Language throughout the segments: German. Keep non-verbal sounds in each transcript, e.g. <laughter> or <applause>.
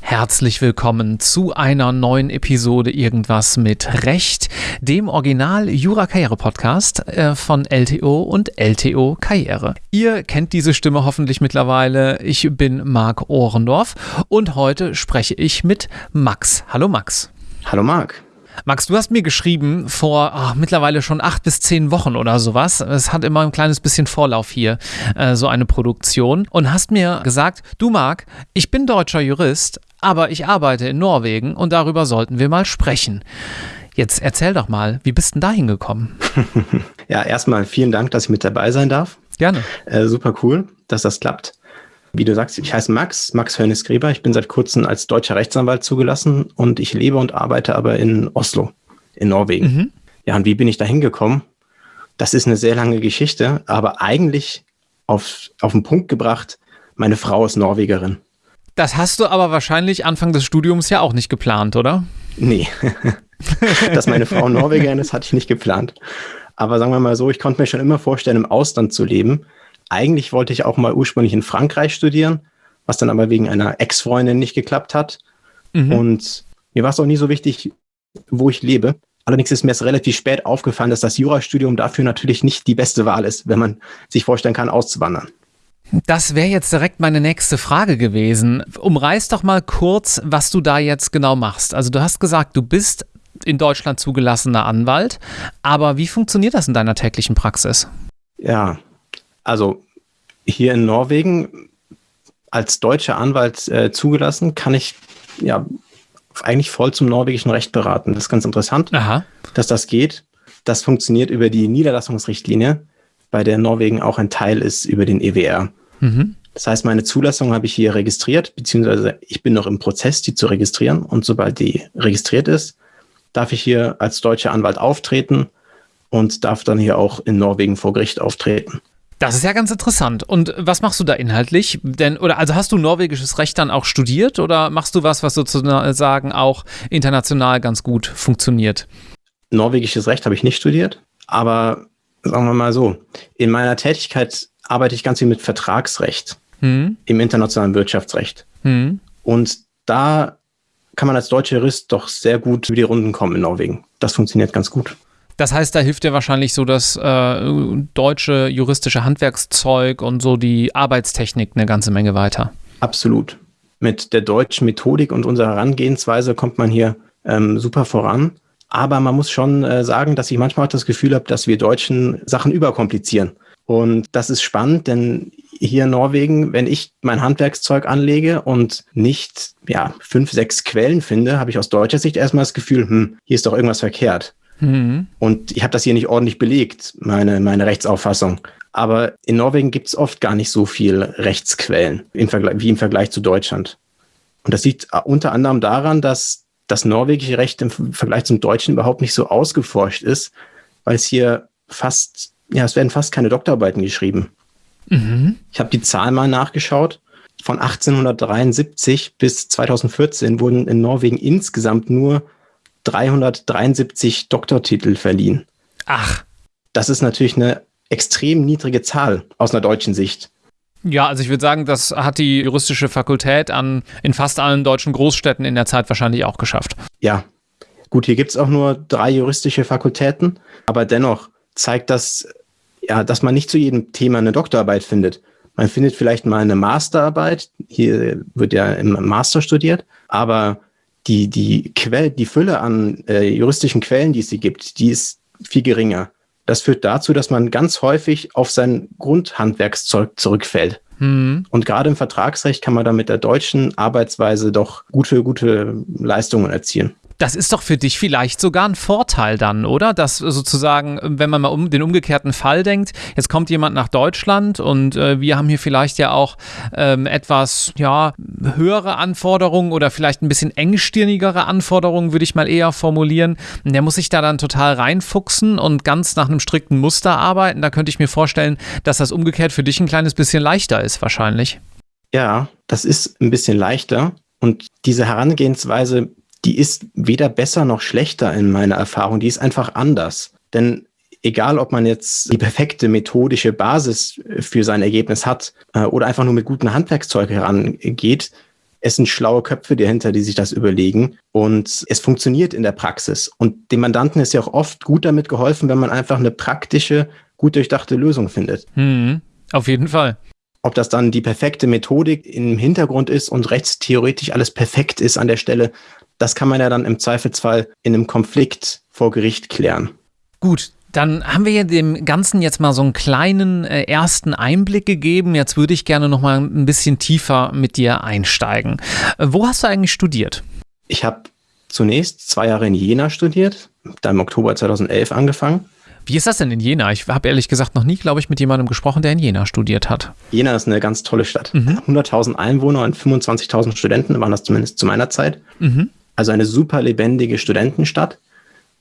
Herzlich willkommen zu einer neuen Episode Irgendwas mit Recht, dem Original Jura Karriere Podcast äh, von LTO und LTO Karriere. Ihr kennt diese Stimme hoffentlich mittlerweile. Ich bin Marc Ohrendorf und heute spreche ich mit Max. Hallo Max. Hallo Marc. Max, du hast mir geschrieben vor oh, mittlerweile schon acht bis zehn Wochen oder sowas. Es hat immer ein kleines bisschen Vorlauf hier, äh, so eine Produktion. Und hast mir gesagt, du Marc, ich bin deutscher Jurist, aber ich arbeite in Norwegen und darüber sollten wir mal sprechen. Jetzt erzähl doch mal, wie bist denn da hingekommen? <laughs> ja, erstmal vielen Dank, dass ich mit dabei sein darf. Gerne. Äh, super cool, dass das klappt. Wie du sagst, ich heiße Max, Max Hörnes-Gräber. Ich bin seit kurzem als deutscher Rechtsanwalt zugelassen und ich lebe und arbeite aber in Oslo, in Norwegen. Mhm. Ja, und wie bin ich da hingekommen? Das ist eine sehr lange Geschichte, aber eigentlich auf, auf den Punkt gebracht, meine Frau ist Norwegerin. Das hast du aber wahrscheinlich Anfang des Studiums ja auch nicht geplant, oder? Nee. <laughs> Dass meine Frau Norwegerin ist, hatte ich nicht geplant. Aber sagen wir mal so, ich konnte mir schon immer vorstellen, im Ausland zu leben eigentlich wollte ich auch mal ursprünglich in Frankreich studieren, was dann aber wegen einer Ex-Freundin nicht geklappt hat. Mhm. Und mir war es auch nie so wichtig, wo ich lebe. Allerdings ist mir es relativ spät aufgefallen, dass das Jurastudium dafür natürlich nicht die beste Wahl ist, wenn man sich vorstellen kann, auszuwandern. Das wäre jetzt direkt meine nächste Frage gewesen. Umreiß doch mal kurz, was du da jetzt genau machst. Also du hast gesagt, du bist in Deutschland zugelassener Anwalt, aber wie funktioniert das in deiner täglichen Praxis? Ja, also hier in Norwegen als deutscher Anwalt äh, zugelassen, kann ich ja eigentlich voll zum norwegischen Recht beraten. Das ist ganz interessant, Aha. dass das geht. Das funktioniert über die Niederlassungsrichtlinie, bei der Norwegen auch ein Teil ist über den EWR. Mhm. Das heißt, meine Zulassung habe ich hier registriert, beziehungsweise ich bin noch im Prozess, die zu registrieren. Und sobald die registriert ist, darf ich hier als deutscher Anwalt auftreten und darf dann hier auch in Norwegen vor Gericht auftreten. Das ist ja ganz interessant. Und was machst du da inhaltlich? Denn, oder also hast du norwegisches Recht dann auch studiert oder machst du was, was sozusagen auch international ganz gut funktioniert? Norwegisches Recht habe ich nicht studiert, aber sagen wir mal so, in meiner Tätigkeit arbeite ich ganz viel mit Vertragsrecht hm. im internationalen Wirtschaftsrecht. Hm. Und da kann man als deutscher Jurist doch sehr gut über die Runden kommen in Norwegen. Das funktioniert ganz gut. Das heißt, da hilft dir wahrscheinlich so das äh, deutsche juristische Handwerkszeug und so die Arbeitstechnik eine ganze Menge weiter. Absolut. Mit der deutschen Methodik und unserer Herangehensweise kommt man hier ähm, super voran. Aber man muss schon äh, sagen, dass ich manchmal auch das Gefühl habe, dass wir Deutschen Sachen überkomplizieren. Und das ist spannend, denn hier in Norwegen, wenn ich mein Handwerkszeug anlege und nicht ja, fünf, sechs Quellen finde, habe ich aus deutscher Sicht erstmal das Gefühl, hm, hier ist doch irgendwas verkehrt. Mhm. Und ich habe das hier nicht ordentlich belegt, meine, meine Rechtsauffassung. Aber in Norwegen gibt es oft gar nicht so viel Rechtsquellen im Vergleich, wie im Vergleich zu Deutschland. Und das liegt unter anderem daran, dass das norwegische Recht im Vergleich zum Deutschen überhaupt nicht so ausgeforscht ist, weil es hier fast, ja, es werden fast keine Doktorarbeiten geschrieben. Mhm. Ich habe die Zahl mal nachgeschaut. Von 1873 bis 2014 wurden in Norwegen insgesamt nur 373 Doktortitel verliehen. Ach. Das ist natürlich eine extrem niedrige Zahl aus einer deutschen Sicht. Ja, also ich würde sagen, das hat die juristische Fakultät an, in fast allen deutschen Großstädten in der Zeit wahrscheinlich auch geschafft. Ja. Gut, hier gibt es auch nur drei juristische Fakultäten, aber dennoch zeigt das, ja, dass man nicht zu jedem Thema eine Doktorarbeit findet. Man findet vielleicht mal eine Masterarbeit, hier wird ja im Master studiert, aber die, die, Quell, die Fülle an äh, juristischen Quellen, die es sie gibt, die ist viel geringer. Das führt dazu, dass man ganz häufig auf sein Grundhandwerkszeug zurückfällt. Mhm. Und gerade im Vertragsrecht kann man da mit der deutschen Arbeitsweise doch gute, gute Leistungen erzielen. Das ist doch für dich vielleicht sogar ein Vorteil dann, oder? Dass sozusagen, wenn man mal um den umgekehrten Fall denkt, jetzt kommt jemand nach Deutschland und äh, wir haben hier vielleicht ja auch ähm, etwas, ja, höhere Anforderungen oder vielleicht ein bisschen engstirnigere Anforderungen, würde ich mal eher formulieren. Der muss sich da dann total reinfuchsen und ganz nach einem strikten Muster arbeiten. Da könnte ich mir vorstellen, dass das umgekehrt für dich ein kleines bisschen leichter ist, wahrscheinlich. Ja, das ist ein bisschen leichter. Und diese Herangehensweise die ist weder besser noch schlechter in meiner Erfahrung. Die ist einfach anders. Denn egal ob man jetzt die perfekte methodische Basis für sein Ergebnis hat äh, oder einfach nur mit guten Handwerkszeug herangeht, es sind schlaue Köpfe dahinter, die sich das überlegen und es funktioniert in der Praxis. Und dem Mandanten ist ja auch oft gut damit geholfen, wenn man einfach eine praktische, gut durchdachte Lösung findet. Mhm, auf jeden Fall. Ob das dann die perfekte Methodik im Hintergrund ist und rechtstheoretisch alles perfekt ist an der Stelle, das kann man ja dann im Zweifelsfall in einem Konflikt vor Gericht klären. Gut, dann haben wir dem Ganzen jetzt mal so einen kleinen äh, ersten Einblick gegeben. Jetzt würde ich gerne noch mal ein bisschen tiefer mit dir einsteigen. Äh, wo hast du eigentlich studiert? Ich habe zunächst zwei Jahre in Jena studiert, da im Oktober 2011 angefangen. Wie ist das denn in Jena? Ich habe ehrlich gesagt noch nie, glaube ich, mit jemandem gesprochen, der in Jena studiert hat. Jena ist eine ganz tolle Stadt. Mhm. 100.000 Einwohner und 25.000 Studenten waren das zumindest zu meiner Zeit. Mhm. Also eine super lebendige Studentenstadt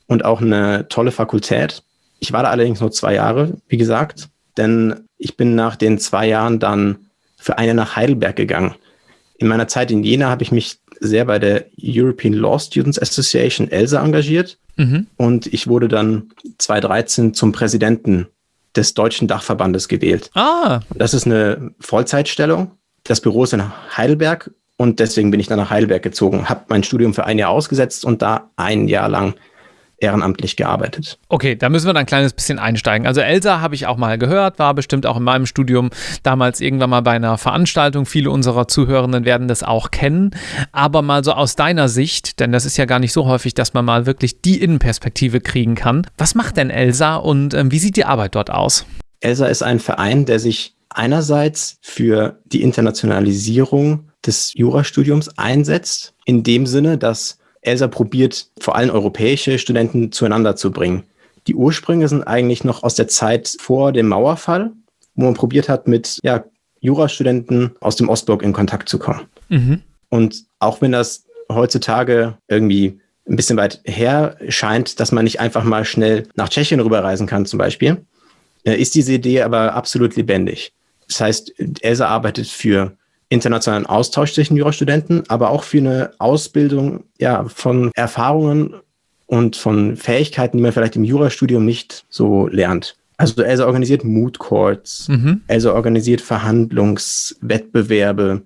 und auch eine tolle Fakultät. Ich war da allerdings nur zwei Jahre, wie gesagt, denn ich bin nach den zwei Jahren dann für eine nach Heidelberg gegangen. In meiner Zeit in Jena habe ich mich sehr bei der European Law Students Association ELSA engagiert mhm. und ich wurde dann 2013 zum Präsidenten des deutschen Dachverbandes gewählt. Ah. Das ist eine Vollzeitstellung. Das Büro ist in Heidelberg und deswegen bin ich dann nach Heidelberg gezogen, habe mein Studium für ein Jahr ausgesetzt und da ein Jahr lang ehrenamtlich gearbeitet. Okay, da müssen wir dann ein kleines bisschen einsteigen. Also Elsa habe ich auch mal gehört, war bestimmt auch in meinem Studium damals irgendwann mal bei einer Veranstaltung. Viele unserer Zuhörenden werden das auch kennen. Aber mal so aus deiner Sicht, denn das ist ja gar nicht so häufig, dass man mal wirklich die Innenperspektive kriegen kann. Was macht denn Elsa und ähm, wie sieht die Arbeit dort aus? Elsa ist ein Verein, der sich einerseits für die Internationalisierung des Jurastudiums einsetzt, in dem Sinne, dass ELSA probiert, vor allem europäische Studenten zueinander zu bringen. Die Ursprünge sind eigentlich noch aus der Zeit vor dem Mauerfall, wo man probiert hat, mit ja, Jurastudenten aus dem Ostblock in Kontakt zu kommen. Mhm. Und auch wenn das heutzutage irgendwie ein bisschen weit her scheint, dass man nicht einfach mal schnell nach Tschechien rüberreisen kann zum Beispiel, äh, ist diese Idee aber absolut lebendig. Das heißt, ELSA arbeitet für internationalen Austausch zwischen Jurastudenten, aber auch für eine Ausbildung ja, von Erfahrungen und von Fähigkeiten, die man vielleicht im Jurastudium nicht so lernt. Also ELSA organisiert Mood Courts, mhm. ELSA organisiert Verhandlungswettbewerbe,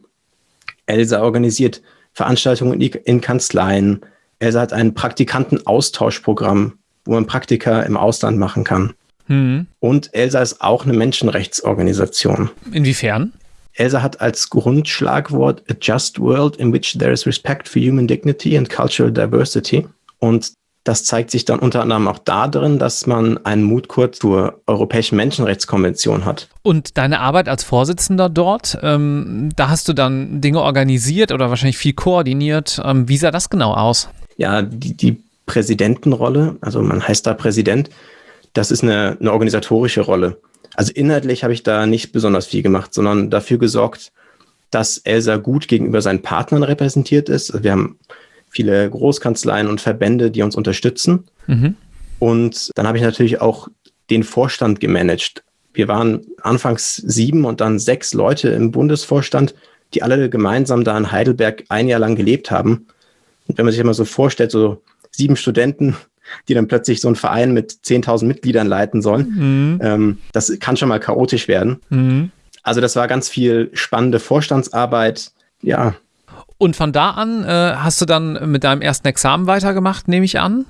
ELSA organisiert Veranstaltungen in Kanzleien, ELSA hat ein Praktikantenaustauschprogramm, wo man Praktika im Ausland machen kann. Mhm. Und ELSA ist auch eine Menschenrechtsorganisation. Inwiefern? ELSA hat als Grundschlagwort A Just World in which there is respect for human dignity and cultural diversity. Und das zeigt sich dann unter anderem auch darin, dass man einen Mutkurs zur Europäischen Menschenrechtskonvention hat. Und deine Arbeit als Vorsitzender dort, ähm, da hast du dann Dinge organisiert oder wahrscheinlich viel koordiniert. Ähm, wie sah das genau aus? Ja, die, die Präsidentenrolle, also man heißt da Präsident, das ist eine, eine organisatorische Rolle. Also inhaltlich habe ich da nicht besonders viel gemacht, sondern dafür gesorgt, dass Elsa gut gegenüber seinen Partnern repräsentiert ist. Also wir haben viele Großkanzleien und Verbände, die uns unterstützen. Mhm. Und dann habe ich natürlich auch den Vorstand gemanagt. Wir waren anfangs sieben und dann sechs Leute im Bundesvorstand, die alle gemeinsam da in Heidelberg ein Jahr lang gelebt haben. Und wenn man sich immer so vorstellt, so sieben Studenten die dann plötzlich so einen Verein mit 10.000 Mitgliedern leiten sollen. Mhm. Ähm, das kann schon mal chaotisch werden. Mhm. Also das war ganz viel spannende Vorstandsarbeit. Ja. Und von da an äh, hast du dann mit deinem ersten Examen weitergemacht, nehme ich an?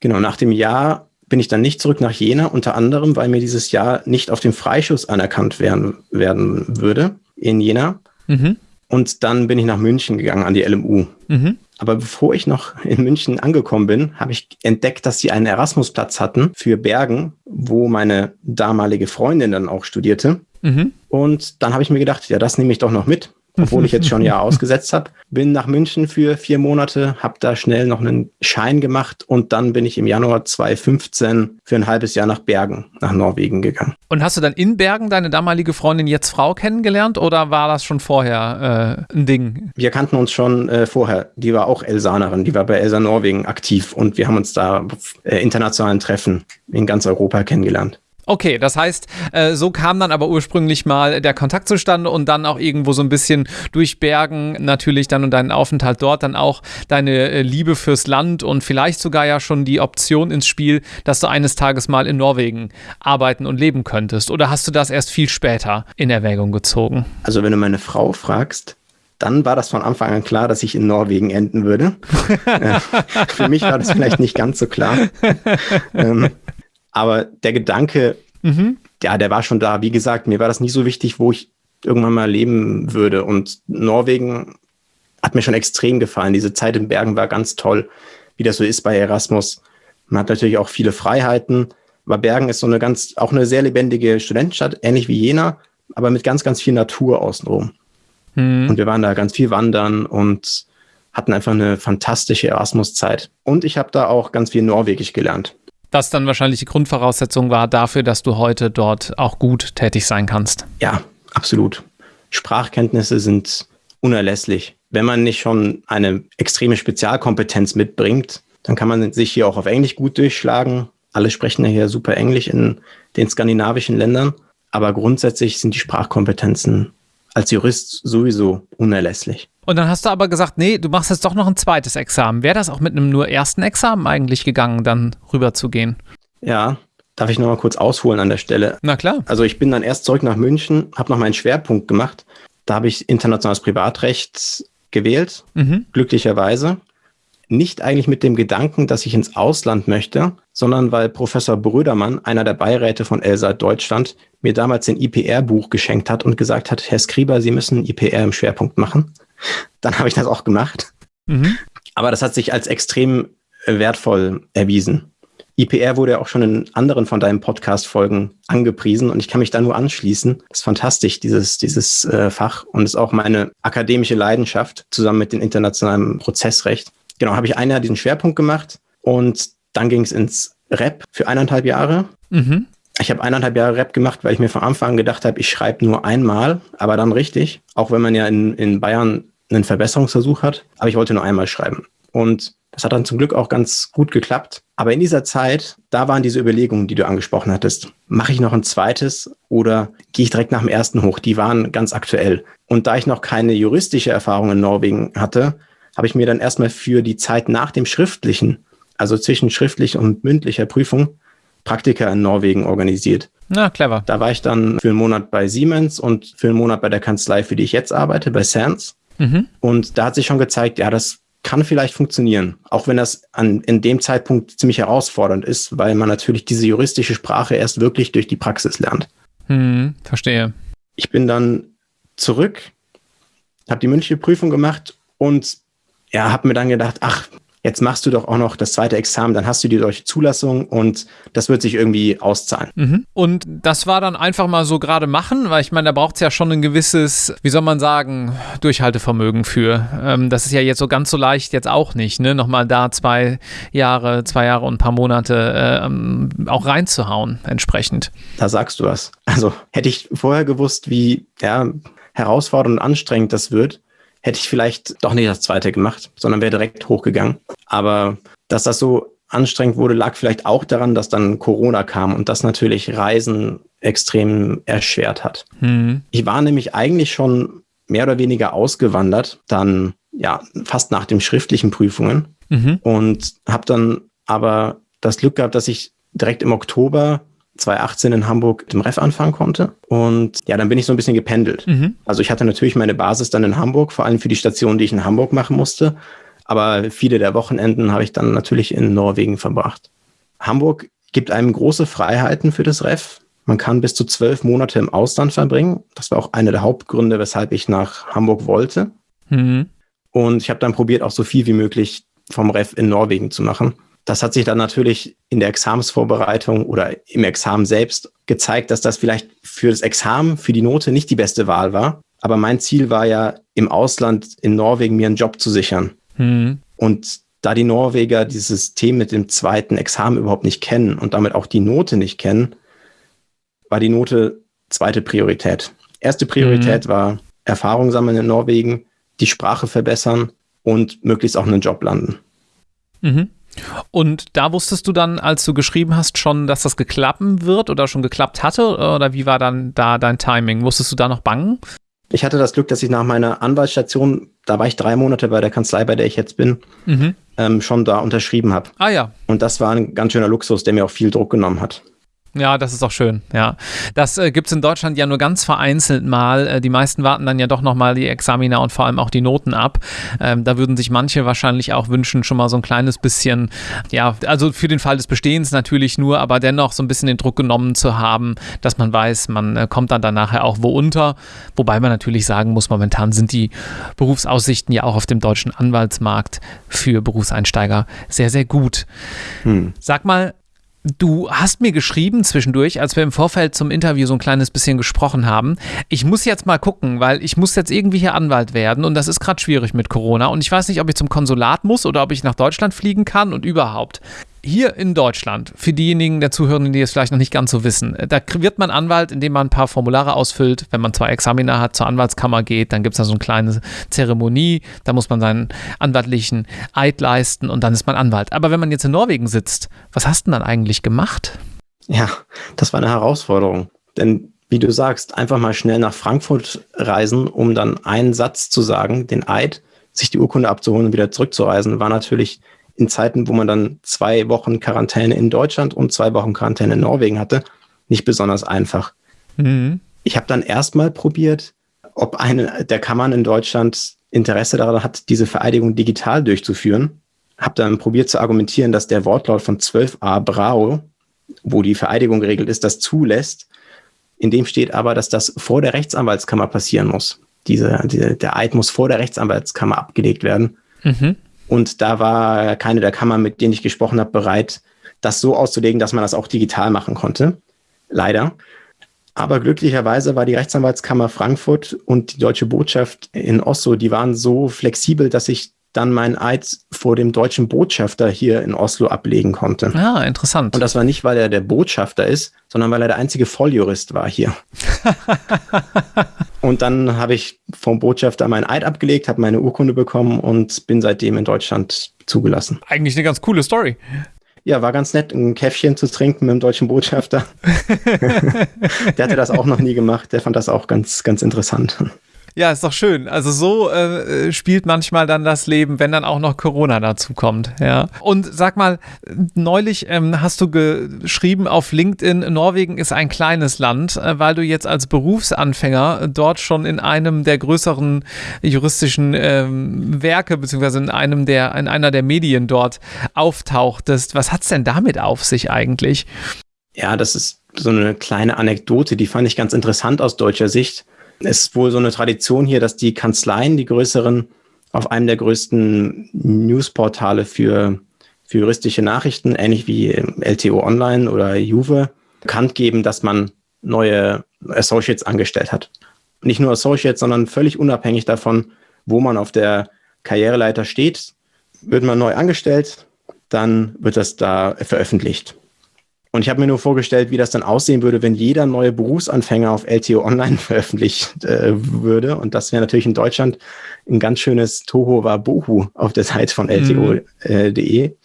Genau, nach dem Jahr bin ich dann nicht zurück nach Jena, unter anderem, weil mir dieses Jahr nicht auf dem Freischuss anerkannt werden, werden würde in Jena. Mhm. Und dann bin ich nach München gegangen an die LMU. Mhm. Aber bevor ich noch in München angekommen bin, habe ich entdeckt, dass sie einen Erasmusplatz hatten für Bergen, wo meine damalige Freundin dann auch studierte. Mhm. Und dann habe ich mir gedacht, ja, das nehme ich doch noch mit obwohl ich jetzt schon ein Jahr <laughs> ausgesetzt habe. Bin nach München für vier Monate, habe da schnell noch einen Schein gemacht und dann bin ich im Januar 2015 für ein halbes Jahr nach Bergen, nach Norwegen gegangen. Und hast du dann in Bergen deine damalige Freundin jetzt Frau kennengelernt oder war das schon vorher äh, ein Ding? Wir kannten uns schon äh, vorher. Die war auch Elsanerin, die war bei Elsa Norwegen aktiv und wir haben uns da auf äh, internationalen Treffen in ganz Europa kennengelernt. Okay, das heißt, äh, so kam dann aber ursprünglich mal der Kontakt zustande und dann auch irgendwo so ein bisschen durch Bergen natürlich dann und deinen Aufenthalt dort dann auch deine äh, Liebe fürs Land und vielleicht sogar ja schon die Option ins Spiel, dass du eines Tages mal in Norwegen arbeiten und leben könntest. Oder hast du das erst viel später in Erwägung gezogen? Also wenn du meine Frau fragst, dann war das von Anfang an klar, dass ich in Norwegen enden würde. <laughs> für mich war das vielleicht nicht ganz so klar. <laughs> aber der Gedanke, mhm. ja, der war schon da. Wie gesagt, mir war das nie so wichtig, wo ich irgendwann mal leben würde. Und Norwegen hat mir schon extrem gefallen. Diese Zeit in Bergen war ganz toll, wie das so ist bei Erasmus. Man hat natürlich auch viele Freiheiten. Aber Bergen ist so eine ganz, auch eine sehr lebendige Studentenstadt, ähnlich wie Jena, aber mit ganz, ganz viel Natur außenrum. Mhm. Und wir waren da ganz viel wandern und hatten einfach eine fantastische Erasmus-Zeit. Und ich habe da auch ganz viel Norwegisch gelernt das dann wahrscheinlich die Grundvoraussetzung war dafür, dass du heute dort auch gut tätig sein kannst. Ja, absolut. Sprachkenntnisse sind unerlässlich. Wenn man nicht schon eine extreme Spezialkompetenz mitbringt, dann kann man sich hier auch auf Englisch gut durchschlagen. Alle sprechen ja hier super Englisch in den skandinavischen Ländern. Aber grundsätzlich sind die Sprachkompetenzen als Jurist sowieso unerlässlich. Und dann hast du aber gesagt, nee, du machst jetzt doch noch ein zweites Examen. Wäre das auch mit einem nur ersten Examen eigentlich gegangen, dann rüber zu gehen? Ja, darf ich noch mal kurz ausholen an der Stelle? Na klar. Also ich bin dann erst zurück nach München, habe noch meinen Schwerpunkt gemacht. Da habe ich internationales Privatrecht gewählt, mhm. glücklicherweise nicht eigentlich mit dem Gedanken, dass ich ins Ausland möchte, sondern weil Professor Brödermann, einer der Beiräte von Elsa Deutschland, mir damals ein IPR-Buch geschenkt hat und gesagt hat, Herr Skriber, Sie müssen IPR im Schwerpunkt machen. <laughs> Dann habe ich das auch gemacht. Mhm. Aber das hat sich als extrem wertvoll erwiesen. IPR wurde ja auch schon in anderen von deinen Podcast-Folgen angepriesen und ich kann mich da nur anschließen. Das ist fantastisch, dieses, dieses äh, Fach und ist auch meine akademische Leidenschaft zusammen mit dem internationalen Prozessrecht genau, habe ich ein Jahr diesen Schwerpunkt gemacht und dann ging es ins Rap für eineinhalb Jahre. Mhm. Ich habe eineinhalb Jahre Rap gemacht, weil ich mir von Anfang an gedacht habe, ich schreibe nur einmal, aber dann richtig. Auch wenn man ja in, in Bayern einen Verbesserungsversuch hat. Aber ich wollte nur einmal schreiben. Und das hat dann zum Glück auch ganz gut geklappt. Aber in dieser Zeit, da waren diese Überlegungen, die du angesprochen hattest. Mache ich noch ein zweites oder gehe ich direkt nach dem ersten hoch? Die waren ganz aktuell. Und da ich noch keine juristische Erfahrung in Norwegen hatte, habe ich mir dann erstmal für die Zeit nach dem schriftlichen, also zwischen schriftlich und mündlicher Prüfung, Praktika in Norwegen organisiert. Na, clever. Da war ich dann für einen Monat bei Siemens und für einen Monat bei der Kanzlei, für die ich jetzt arbeite, bei Sands. Mhm. Und da hat sich schon gezeigt, ja, das kann vielleicht funktionieren, auch wenn das an, in dem Zeitpunkt ziemlich herausfordernd ist, weil man natürlich diese juristische Sprache erst wirklich durch die Praxis lernt. Hm, verstehe. Ich bin dann zurück, habe die mündliche Prüfung gemacht und ja, habe mir dann gedacht, ach, jetzt machst du doch auch noch das zweite Examen, dann hast du die solche Zulassung und das wird sich irgendwie auszahlen. Mhm. Und das war dann einfach mal so gerade machen, weil ich meine, da braucht es ja schon ein gewisses, wie soll man sagen, Durchhaltevermögen für. Ähm, das ist ja jetzt so ganz so leicht jetzt auch nicht, ne? Nochmal da zwei Jahre, zwei Jahre und ein paar Monate ähm, auch reinzuhauen, entsprechend. Da sagst du was. Also hätte ich vorher gewusst, wie ja, herausfordernd und anstrengend das wird, hätte ich vielleicht doch nicht das zweite gemacht, sondern wäre direkt hochgegangen. Aber dass das so anstrengend wurde, lag vielleicht auch daran, dass dann Corona kam und das natürlich Reisen extrem erschwert hat. Mhm. Ich war nämlich eigentlich schon mehr oder weniger ausgewandert, dann ja fast nach den schriftlichen Prüfungen mhm. und habe dann aber das Glück gehabt, dass ich direkt im Oktober 2018 in Hamburg im Ref anfangen konnte. Und ja, dann bin ich so ein bisschen gependelt. Mhm. Also ich hatte natürlich meine Basis dann in Hamburg, vor allem für die Station, die ich in Hamburg machen musste. Aber viele der Wochenenden habe ich dann natürlich in Norwegen verbracht. Hamburg gibt einem große Freiheiten für das Ref. Man kann bis zu zwölf Monate im Ausland verbringen. Das war auch einer der Hauptgründe, weshalb ich nach Hamburg wollte. Mhm. Und ich habe dann probiert, auch so viel wie möglich vom Ref in Norwegen zu machen. Das hat sich dann natürlich in der Examensvorbereitung oder im Examen selbst gezeigt, dass das vielleicht für das Examen, für die Note nicht die beste Wahl war. Aber mein Ziel war ja, im Ausland, in Norwegen, mir einen Job zu sichern. Mhm. Und da die Norweger dieses System mit dem zweiten Examen überhaupt nicht kennen und damit auch die Note nicht kennen, war die Note zweite Priorität. Erste Priorität mhm. war Erfahrung sammeln in Norwegen, die Sprache verbessern und möglichst auch einen Job landen. Mhm. Und da wusstest du dann, als du geschrieben hast, schon, dass das geklappen wird oder schon geklappt hatte? Oder wie war dann da dein Timing? Musstest du da noch bangen? Ich hatte das Glück, dass ich nach meiner Anwaltsstation, da war ich drei Monate bei der Kanzlei, bei der ich jetzt bin, mhm. ähm, schon da unterschrieben habe. Ah ja. Und das war ein ganz schöner Luxus, der mir auch viel Druck genommen hat. Ja, das ist auch schön, ja. Das äh, gibt es in Deutschland ja nur ganz vereinzelt mal. Äh, die meisten warten dann ja doch nochmal die Examina und vor allem auch die Noten ab. Ähm, da würden sich manche wahrscheinlich auch wünschen, schon mal so ein kleines bisschen, ja, also für den Fall des Bestehens natürlich nur, aber dennoch so ein bisschen den Druck genommen zu haben, dass man weiß, man äh, kommt dann danach auch wo unter. Wobei man natürlich sagen muss, momentan sind die Berufsaussichten ja auch auf dem deutschen Anwaltsmarkt für Berufseinsteiger sehr, sehr gut. Hm. Sag mal, Du hast mir geschrieben zwischendurch, als wir im Vorfeld zum Interview so ein kleines bisschen gesprochen haben. Ich muss jetzt mal gucken, weil ich muss jetzt irgendwie hier Anwalt werden und das ist gerade schwierig mit Corona und ich weiß nicht, ob ich zum Konsulat muss oder ob ich nach Deutschland fliegen kann und überhaupt hier in Deutschland, für diejenigen der Zuhörenden, die es vielleicht noch nicht ganz so wissen, äh, da wird man Anwalt, indem man ein paar Formulare ausfüllt. Wenn man zwei Examiner hat, zur Anwaltskammer geht, dann gibt es da so eine kleine Zeremonie, da muss man seinen anwaltlichen Eid leisten und dann ist man Anwalt. Aber wenn man jetzt in Norwegen sitzt, was hast du denn dann eigentlich gemacht? Ja, das war eine Herausforderung. Denn wie du sagst, einfach mal schnell nach Frankfurt reisen, um dann einen Satz zu sagen, den Eid, sich die Urkunde abzuholen und wieder zurückzureisen, war natürlich in Zeiten, wo man dann zwei Wochen Quarantäne in Deutschland und zwei Wochen Quarantäne in Norwegen hatte, nicht besonders einfach. Mhm. Ich habe dann erstmal probiert, ob eine der Kammern in Deutschland Interesse daran hat, diese Vereidigung digital durchzuführen. Habe dann probiert zu argumentieren, dass der Wortlaut von 12a Brau, wo die Vereidigung geregelt ist, das zulässt. In dem steht aber, dass das vor der Rechtsanwaltskammer passieren muss. Diese, diese, der Eid muss vor der Rechtsanwaltskammer abgelegt werden. Mhm. Und da war keine der Kammern, mit denen ich gesprochen habe, bereit, das so auszulegen, dass man das auch digital machen konnte. Leider. Aber glücklicherweise war die Rechtsanwaltskammer Frankfurt und die deutsche Botschaft in Oslo, die waren so flexibel, dass ich dann meinen Eid vor dem deutschen Botschafter hier in Oslo ablegen konnte. Ah, interessant. Und das war nicht, weil er der Botschafter ist, sondern weil er der einzige Volljurist war hier. <laughs> und dann habe ich vom Botschafter meinen Eid abgelegt, habe meine Urkunde bekommen und bin seitdem in Deutschland zugelassen. Eigentlich eine ganz coole Story. Ja, war ganz nett, ein Käffchen zu trinken mit dem deutschen Botschafter. <laughs> der hatte das auch noch nie gemacht. Der fand das auch ganz, ganz interessant. Ja, ist doch schön. Also so äh, spielt manchmal dann das Leben, wenn dann auch noch Corona dazu kommt. Ja. Und sag mal, neulich ähm, hast du geschrieben auf LinkedIn, Norwegen ist ein kleines Land, äh, weil du jetzt als Berufsanfänger dort schon in einem der größeren juristischen ähm, Werke beziehungsweise in einem der in einer der Medien dort auftauchtest. Was hat's denn damit auf sich eigentlich? Ja, das ist so eine kleine Anekdote, die fand ich ganz interessant aus deutscher Sicht. Es ist wohl so eine Tradition hier, dass die Kanzleien, die größeren, auf einem der größten Newsportale für, für juristische Nachrichten, ähnlich wie LTO Online oder Juve, bekannt geben, dass man neue Associates angestellt hat. Nicht nur Associates, sondern völlig unabhängig davon, wo man auf der Karriereleiter steht, wird man neu angestellt, dann wird das da veröffentlicht. Und ich habe mir nur vorgestellt, wie das dann aussehen würde, wenn jeder neue Berufsanfänger auf LTO Online <laughs> veröffentlicht äh, würde. Und das wäre natürlich in Deutschland ein ganz schönes Toho war Bohu auf der Seite von LTO.de. Mhm. Äh,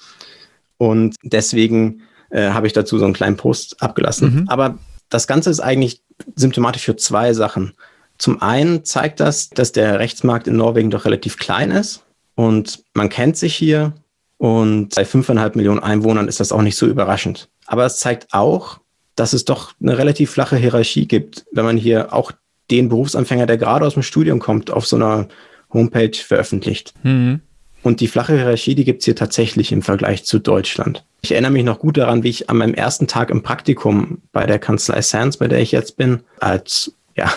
und deswegen äh, habe ich dazu so einen kleinen Post abgelassen. Mhm. Aber das Ganze ist eigentlich symptomatisch für zwei Sachen. Zum einen zeigt das, dass der Rechtsmarkt in Norwegen doch relativ klein ist und man kennt sich hier und bei fünfeinhalb Millionen Einwohnern ist das auch nicht so überraschend. Aber es zeigt auch, dass es doch eine relativ flache Hierarchie gibt, wenn man hier auch den Berufsanfänger, der gerade aus dem Studium kommt, auf so einer Homepage veröffentlicht. Mhm. Und die flache Hierarchie, die gibt es hier tatsächlich im Vergleich zu Deutschland. Ich erinnere mich noch gut daran, wie ich an meinem ersten Tag im Praktikum bei der Kanzlei Sands, bei der ich jetzt bin, als ja,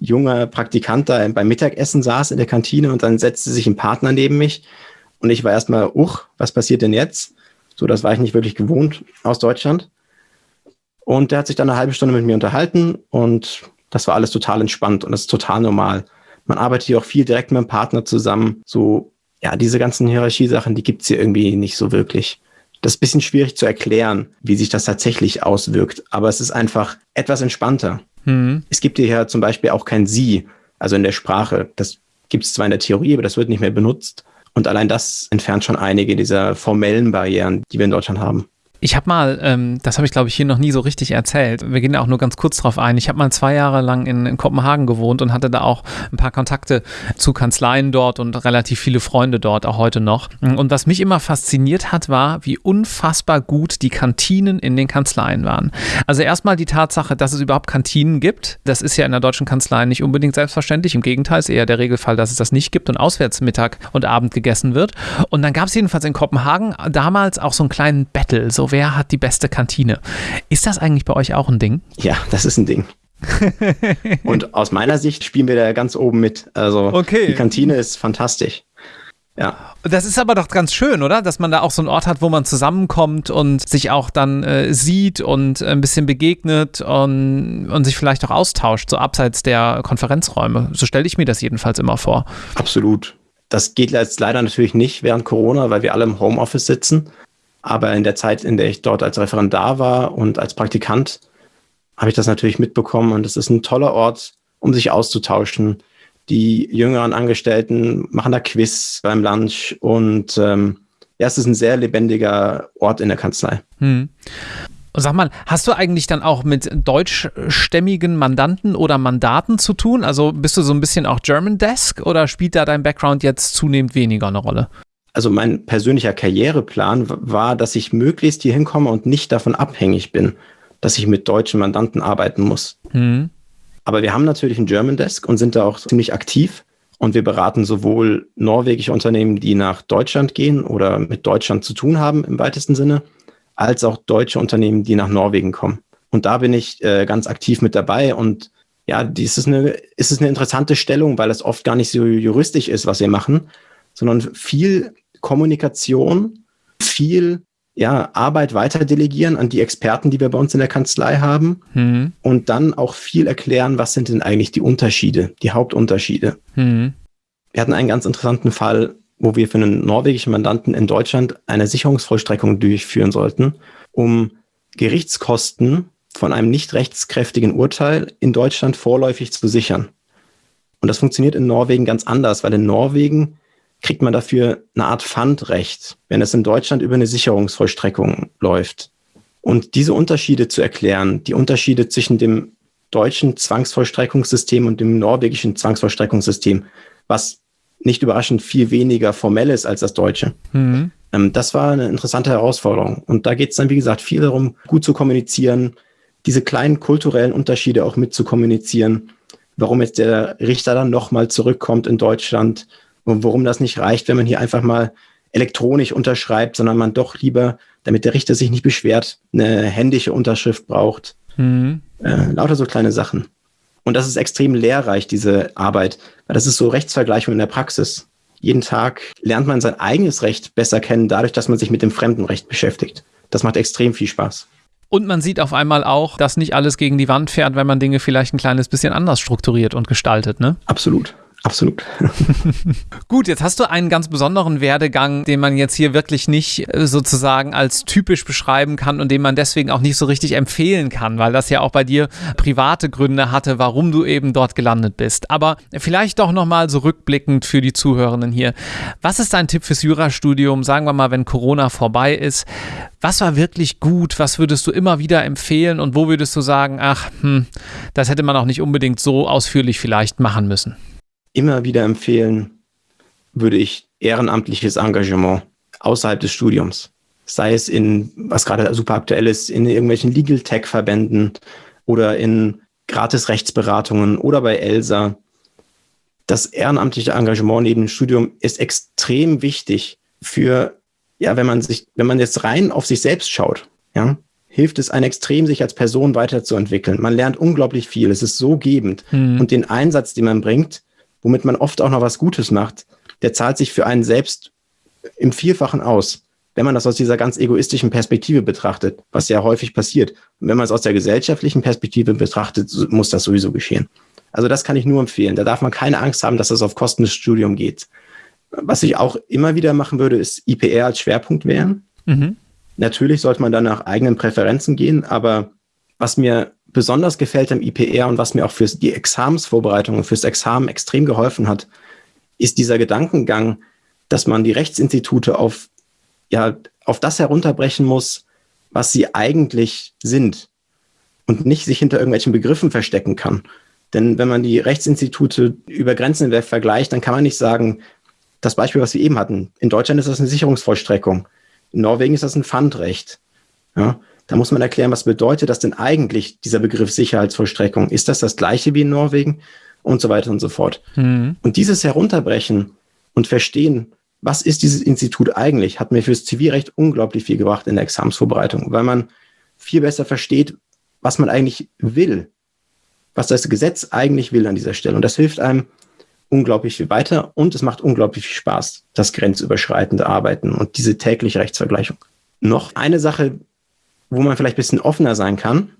junger Praktikant da beim Mittagessen saß in der Kantine und dann setzte sich ein Partner neben mich und ich war erstmal, uch, was passiert denn jetzt? So, das war ich nicht wirklich gewohnt aus Deutschland. Und der hat sich dann eine halbe Stunde mit mir unterhalten und das war alles total entspannt und das ist total normal. Man arbeitet hier auch viel direkt mit dem Partner zusammen. So, ja, diese ganzen Hierarchiesachen, die gibt's hier irgendwie nicht so wirklich. Das ist ein bisschen schwierig zu erklären, wie sich das tatsächlich auswirkt, aber es ist einfach etwas entspannter. Mhm. Es gibt hier ja zum Beispiel auch kein Sie, also in der Sprache. Das gibt es zwar in der Theorie, aber das wird nicht mehr benutzt. Und allein das entfernt schon einige dieser formellen Barrieren, die wir in Deutschland haben. Ich habe mal, ähm, das habe ich glaube ich hier noch nie so richtig erzählt, wir gehen da auch nur ganz kurz drauf ein, ich habe mal zwei Jahre lang in, in, Kopenhagen gewohnt und hatte da auch ein paar Kontakte zu Kanzleien dort und relativ viele Freunde dort, auch heute noch. Und was mich immer fasziniert hat, war, wie unfassbar gut die Kantinen in den Kanzleien waren. Also erstmal die Tatsache, dass es überhaupt Kantinen gibt, das ist ja in der deutschen Kanzlei nicht unbedingt selbstverständlich, im Gegenteil ist eher der Regelfall, dass es das nicht gibt und auswärts Mittag und Abend gegessen wird. Und dann gab es jedenfalls in Kopenhagen damals auch so einen kleinen Battle, so wer hat die beste Kantine. Ist das eigentlich bei euch auch ein Ding? Ja, das ist ein Ding. <laughs> und aus meiner Sicht spielen wir da ganz oben mit. Also okay. die Kantine ist fantastisch. Ja. Das ist aber doch ganz schön, oder? Dass man da auch so einen Ort hat, wo man zusammenkommt und sich auch dann äh, sieht und ein bisschen begegnet und, und sich vielleicht auch austauscht, so abseits der Konferenzräume. So stelle ich mir das jedenfalls immer vor. Absolut. Das geht jetzt leider natürlich nicht während Corona, weil wir alle im Homeoffice sitzen. Aber in der Zeit, in der ich dort als Referendar war und als Praktikant, habe ich das natürlich mitbekommen. Und es ist ein toller Ort, um sich auszutauschen. Die jüngeren Angestellten machen da Quiz beim Lunch und ähm, ja, es ist ein sehr lebendiger Ort in der Kanzlei. Hm. Sag mal, hast du eigentlich dann auch mit deutschstämmigen Mandanten oder Mandaten zu tun? Also bist du so ein bisschen auch German Desk oder spielt da dein Background jetzt zunehmend weniger eine Rolle? Also mein persönlicher Karriereplan war, dass ich möglichst hier hinkomme und nicht davon abhängig bin, dass ich mit deutschen Mandanten arbeiten muss. Mhm. Aber wir haben natürlich einen German Desk und sind da auch ziemlich aktiv. Und wir beraten sowohl norwegische Unternehmen, die nach Deutschland gehen oder mit Deutschland zu tun haben im weitesten Sinne, als auch deutsche Unternehmen, die nach Norwegen kommen. Und da bin ich äh, ganz aktiv mit dabei. Und ja, dies ist eine, ist es eine interessante Stellung, weil es oft gar nicht so juristisch ist, was wir machen, sondern viel Kommunikation, viel ja, Arbeit weiter delegieren an die Experten, die wir bei uns in der Kanzlei haben mhm. und dann auch viel erklären, was sind denn eigentlich die Unterschiede, die Hauptunterschiede. Mhm. Wir hatten einen ganz interessanten Fall, wo wir für einen norwegischen Mandanten in Deutschland eine Sicherungsvollstreckung durchführen sollten, um Gerichtskosten von einem nicht rechtskräftigen Urteil in Deutschland vorläufig zu sichern. Und das funktioniert in Norwegen ganz anders, weil in Norwegen kriegt man dafür eine Art Pfandrecht, wenn es in Deutschland über eine Sicherungsvollstreckung läuft. Und diese Unterschiede zu erklären, die Unterschiede zwischen dem deutschen Zwangsvollstreckungssystem und dem norwegischen Zwangsvollstreckungssystem, was nicht überraschend viel weniger formell ist als das deutsche. Mhm. Ähm, das war eine interessante Herausforderung. Und da geht es dann, wie gesagt, viel darum, gut zu kommunizieren, diese kleinen kulturellen Unterschiede auch mit zu kommunizieren, warum jetzt der Richter dann nochmal zurückkommt in Deutschland, und warum das nicht reicht, wenn man hier einfach mal elektronisch unterschreibt, sondern man doch lieber, damit der Richter sich nicht beschwert, eine händische Unterschrift braucht. Mhm. Äh, lauter so kleine Sachen. Und das ist extrem lehrreich, diese Arbeit, weil das ist so Rechtsvergleichung in der Praxis. Jeden Tag lernt man sein eigenes Recht besser kennen, dadurch, dass man sich mit dem Fremdenrecht beschäftigt. Das macht extrem viel Spaß. Und man sieht auf einmal auch, dass nicht alles gegen die Wand fährt, wenn man Dinge vielleicht ein kleines bisschen anders strukturiert und gestaltet, ne? Absolut. Absolut. <laughs> Gut, jetzt hast du einen ganz besonderen Werdegang, den man jetzt hier wirklich nicht äh, sozusagen als typisch beschreiben kann und den man deswegen auch nicht so richtig empfehlen kann, weil das ja auch bei dir private Gründe hatte, warum du eben dort gelandet bist. Aber vielleicht doch nochmal so rückblickend für die Zuhörenden hier. Was ist dein Tipp fürs Jurastudium, sagen wir mal, wenn Corona vorbei ist? Was war wirklich gut? Was würdest du immer wieder empfehlen und wo würdest du sagen, ach, hm, das hätte man auch nicht unbedingt so ausführlich vielleicht machen müssen? Immer wieder empfehlen würde ich ehrenamtliches Engagement außerhalb des Studiums. Sei es in, was gerade super aktuell ist, in irgendwelchen Legal Tech Verbänden oder in gratis Rechtsberatungen oder bei ELSA. Das ehrenamtliche Engagement neben dem Studium ist extrem wichtig für, ja, wenn man sich, wenn man jetzt rein auf sich selbst schaut, ja, hilft es einem extrem, sich als Person weiterzuentwickeln. Man lernt unglaublich viel. Es ist so gebend. Mhm. Und den Einsatz, den man bringt, womit man oft auch noch was Gutes macht, der zahlt sich für einen selbst im Vielfachen aus, wenn man das aus dieser ganz egoistischen Perspektive betrachtet, was ja häufig passiert. Und wenn man es aus der gesellschaftlichen Perspektive betrachtet, muss das sowieso geschehen. Also das kann ich nur empfehlen. Da darf man keine Angst haben, dass das auf Kosten des Studiums geht. Was ich auch immer wieder machen würde, ist IPR als Schwerpunkt wählen. Mhm. Natürlich sollte man dann nach eigenen Präferenzen gehen, aber was mir besonders gefällt am IPR und was mir auch für die Examensvorbereitung und fürs Examen extrem geholfen hat, ist dieser Gedankengang, dass man die Rechtsinstitute auf, ja, auf das herunterbrechen muss, was sie eigentlich sind und nicht sich hinter irgendwelchen Begriffen verstecken kann. Denn wenn man die Rechtsinstitute über Grenzen hinweg vergleicht, dann kann man nicht sagen, das Beispiel, was wir eben hatten, in Deutschland ist das eine Sicherungsvollstreckung, in Norwegen ist das ein Pfandrecht. Ja, da muss man erklären, was bedeutet das denn eigentlich, dieser Begriff Sicherheitsvollstreckung? Ist das das gleiche wie in Norwegen? Und so weiter und so fort. Mhm. Und dieses Herunterbrechen und Verstehen, was ist dieses Institut eigentlich, hat mir fürs Zivilrecht unglaublich viel gebracht in der Examsvorbereitung, weil man viel besser versteht, was man eigentlich will, was das Gesetz eigentlich will an dieser Stelle. Und das hilft einem unglaublich viel weiter und es macht unglaublich viel Spaß, das grenzüberschreitende Arbeiten und diese tägliche Rechtsvergleichung. Noch eine Sache, wo man vielleicht ein bisschen offener sein kann.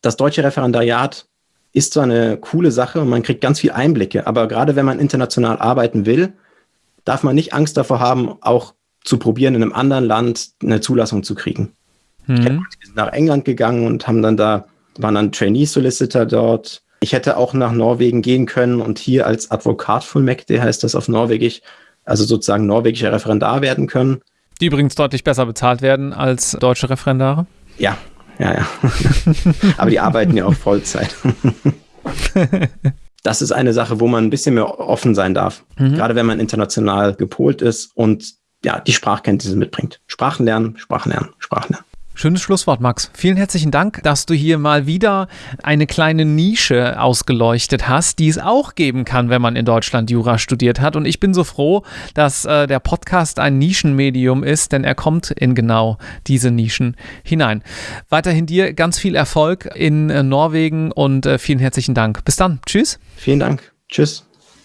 Das deutsche Referendariat ist zwar eine coole Sache und man kriegt ganz viel Einblicke, aber gerade wenn man international arbeiten will, darf man nicht Angst davor haben, auch zu probieren, in einem anderen Land eine Zulassung zu kriegen. Mhm. Wir sind nach England gegangen und haben dann da, waren dann Trainee-Solicitor dort. Ich hätte auch nach Norwegen gehen können und hier als Advokat Fullmäktige heißt das auf Norwegisch, also sozusagen norwegischer Referendar werden können. Die übrigens deutlich besser bezahlt werden als deutsche Referendare? Ja, ja, ja. <laughs> Aber die arbeiten ja auch Vollzeit. <laughs> das ist eine Sache, wo man ein bisschen mehr offen sein darf. Mhm. Gerade wenn man international gepolt ist und ja, die Sprachkenntnisse mitbringt. Sprachen lernen, Sprachen lernen, Sprachen lernen. Schönes Schlusswort, Max. Vielen herzlichen Dank, dass du hier mal wieder eine kleine Nische ausgeleuchtet hast, die es auch geben kann, wenn man in Deutschland Jura studiert hat. Und ich bin so froh, dass äh, der Podcast ein Nischenmedium ist, denn er kommt in genau diese Nischen hinein. Weiterhin dir ganz viel Erfolg in äh, Norwegen und äh, vielen herzlichen Dank. Bis dann. Tschüss. Vielen Dank. Tschüss.